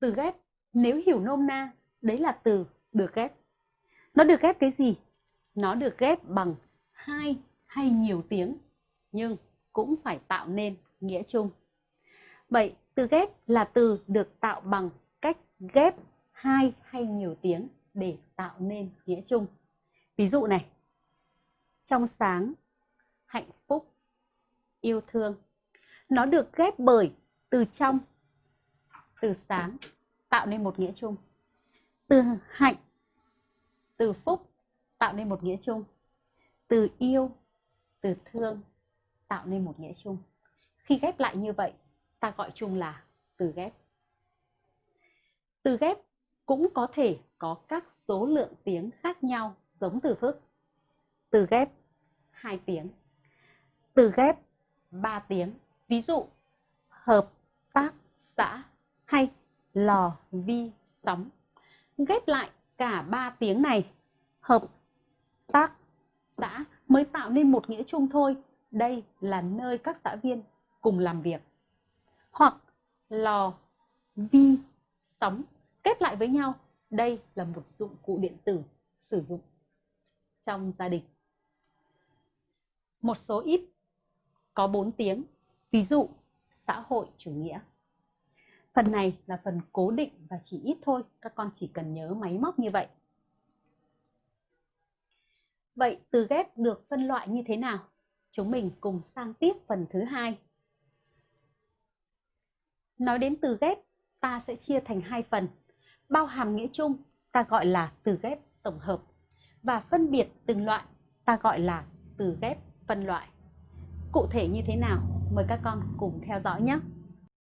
từ ghép. Nếu hiểu nôm na, đấy là từ được ghép. Nó được ghép cái gì? Nó được ghép bằng hai hay nhiều tiếng, nhưng cũng phải tạo nên nghĩa chung. Vậy, từ ghép là từ được tạo bằng cách ghép hai hay nhiều tiếng để tạo nên nghĩa chung. Ví dụ này. Trong sáng, hạnh phúc, yêu thương. Nó được ghép bởi từ trong từ sáng tạo nên một nghĩa chung. Từ hạnh từ phúc tạo nên một nghĩa chung. từ yêu từ thương tạo nên một nghĩa chung. Khi ghép lại như vậy ta gọi chung là từ ghép. Từ ghép cũng có thể có các số lượng tiếng khác nhau giống từ phức từ ghép. 2 tiếng. Từ ghép. 3 tiếng. Ví dụ hợp lò vi sóng. Ghép lại cả ba tiếng này, hợp tác xã mới tạo nên một nghĩa chung thôi. Đây là nơi các xã viên cùng làm việc. Hoặc lò vi sóng. Kết lại với nhau, đây là một dụng cụ điện tử sử dụng trong gia đình. Một số ít có 4 tiếng, ví dụ xã hội chủ nghĩa. Phần này là phần cố định và chỉ ít thôi, các con chỉ cần nhớ máy móc như vậy. Vậy từ ghép được phân loại như thế nào? Chúng mình cùng sang tiếp phần thứ hai. Nói đến từ ghép, ta sẽ chia thành hai phần. Bao hàm nghĩa chung, ta gọi là từ ghép tổng hợp. Và phân biệt từng loại, ta gọi là từ ghép phân loại. Cụ thể như thế nào? Mời các con cùng theo dõi nhé.